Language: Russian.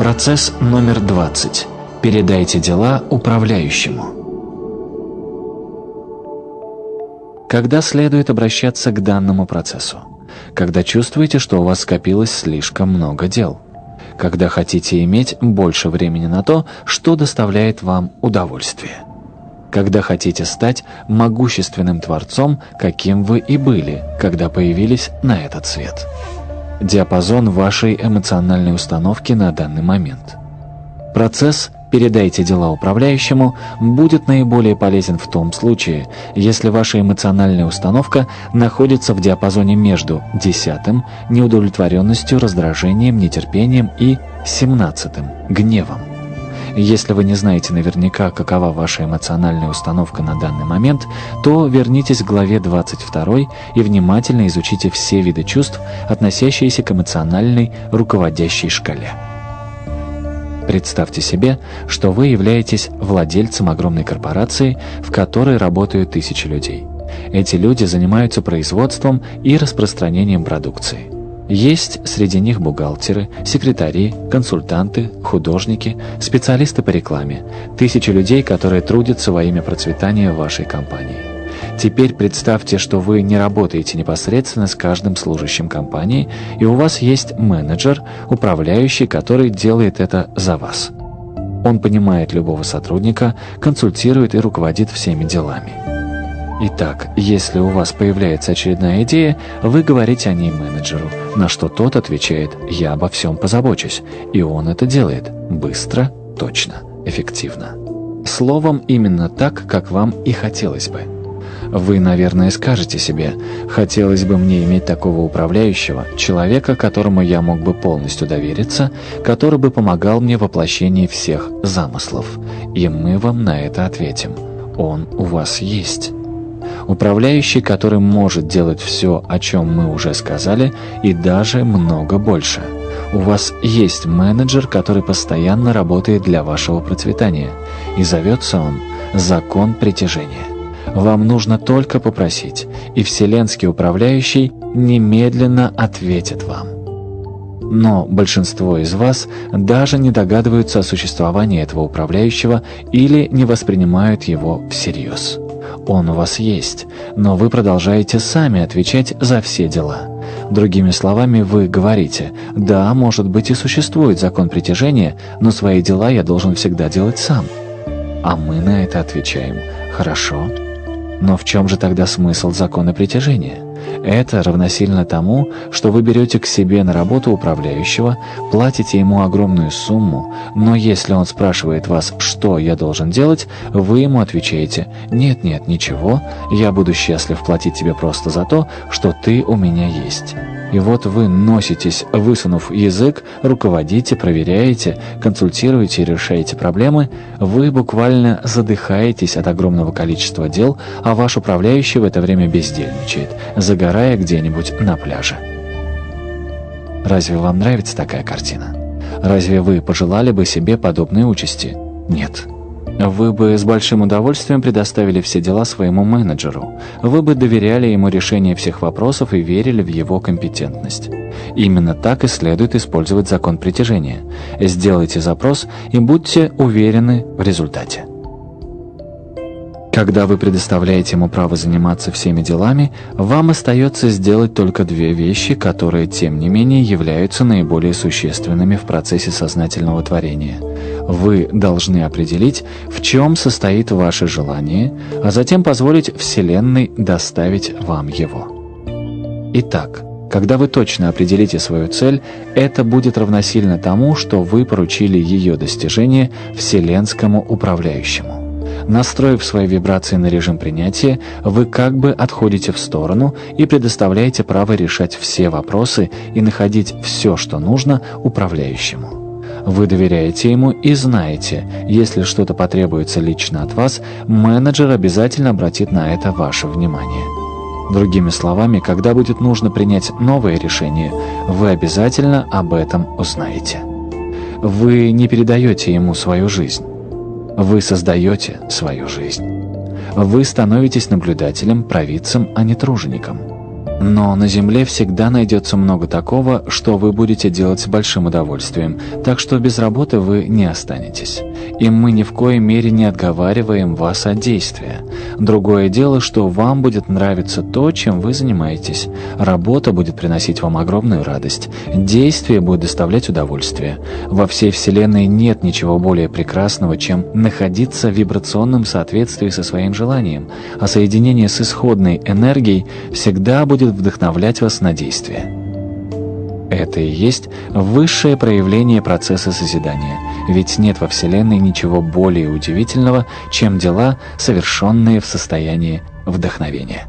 Процесс номер 20. Передайте дела управляющему. Когда следует обращаться к данному процессу? Когда чувствуете, что у вас скопилось слишком много дел. Когда хотите иметь больше времени на то, что доставляет вам удовольствие. Когда хотите стать могущественным творцом, каким вы и были, когда появились на этот свет диапазон вашей эмоциональной установки на данный момент. Процесс «передайте дела управляющему» будет наиболее полезен в том случае, если ваша эмоциональная установка находится в диапазоне между десятым – неудовлетворенностью, раздражением, нетерпением и семнадцатым – гневом. Если вы не знаете наверняка, какова ваша эмоциональная установка на данный момент, то вернитесь к главе 22 и внимательно изучите все виды чувств, относящиеся к эмоциональной руководящей шкале. Представьте себе, что вы являетесь владельцем огромной корпорации, в которой работают тысячи людей. Эти люди занимаются производством и распространением продукции. Есть среди них бухгалтеры, секретари, консультанты, художники, специалисты по рекламе, тысячи людей, которые трудятся во имя процветания вашей компании. Теперь представьте, что вы не работаете непосредственно с каждым служащим компании, и у вас есть менеджер, управляющий, который делает это за вас. Он понимает любого сотрудника, консультирует и руководит всеми делами. Итак, если у вас появляется очередная идея, вы говорите о ней менеджеру, на что тот отвечает «я обо всем позабочусь», и он это делает быстро, точно, эффективно. Словом, именно так, как вам и хотелось бы. Вы, наверное, скажете себе, хотелось бы мне иметь такого управляющего, человека, которому я мог бы полностью довериться, который бы помогал мне в воплощении всех замыслов. И мы вам на это ответим. Он у вас есть. Управляющий, который может делать все, о чем мы уже сказали, и даже много больше. У вас есть менеджер, который постоянно работает для вашего процветания, и зовется он «Закон притяжения». Вам нужно только попросить, и Вселенский управляющий немедленно ответит вам. Но большинство из вас даже не догадываются о существовании этого управляющего или не воспринимают его всерьез. Он у вас есть, но вы продолжаете сами отвечать за все дела. Другими словами, вы говорите, да, может быть и существует закон притяжения, но свои дела я должен всегда делать сам. А мы на это отвечаем, хорошо. Но в чем же тогда смысл закона притяжения? Это равносильно тому, что вы берете к себе на работу управляющего, платите ему огромную сумму, но если он спрашивает вас, что я должен делать, вы ему отвечаете «нет-нет, ничего, я буду счастлив платить тебе просто за то, что ты у меня есть». И вот вы носитесь, высунув язык, руководите, проверяете, консультируете и решаете проблемы, вы буквально задыхаетесь от огромного количества дел, а ваш управляющий в это время бездельничает, загорая где-нибудь на пляже. Разве вам нравится такая картина? Разве вы пожелали бы себе подобной участи? Нет. Вы бы с большим удовольствием предоставили все дела своему менеджеру. Вы бы доверяли ему решение всех вопросов и верили в его компетентность. Именно так и следует использовать закон притяжения. Сделайте запрос и будьте уверены в результате. Когда вы предоставляете ему право заниматься всеми делами, вам остается сделать только две вещи, которые, тем не менее, являются наиболее существенными в процессе сознательного творения. Вы должны определить, в чем состоит ваше желание, а затем позволить Вселенной доставить вам его. Итак, когда вы точно определите свою цель, это будет равносильно тому, что вы поручили ее достижение Вселенскому управляющему. Настроив свои вибрации на режим принятия, вы как бы отходите в сторону и предоставляете право решать все вопросы и находить все, что нужно, управляющему. Вы доверяете ему и знаете, если что-то потребуется лично от вас, менеджер обязательно обратит на это ваше внимание. Другими словами, когда будет нужно принять новое решение, вы обязательно об этом узнаете. Вы не передаете ему свою жизнь. Вы создаете свою жизнь. Вы становитесь наблюдателем, провидцем, а не тружеником. Но на Земле всегда найдется много такого, что вы будете делать с большим удовольствием, так что без работы вы не останетесь. И мы ни в коей мере не отговариваем вас от действия. Другое дело, что вам будет нравиться то, чем вы занимаетесь. Работа будет приносить вам огромную радость. Действие будет доставлять удовольствие. Во всей Вселенной нет ничего более прекрасного, чем находиться в вибрационном соответствии со своим желанием, а соединение с исходной энергией всегда будет вдохновлять вас на действие. Это и есть высшее проявление процесса созидания, ведь нет во Вселенной ничего более удивительного, чем дела, совершенные в состоянии вдохновения.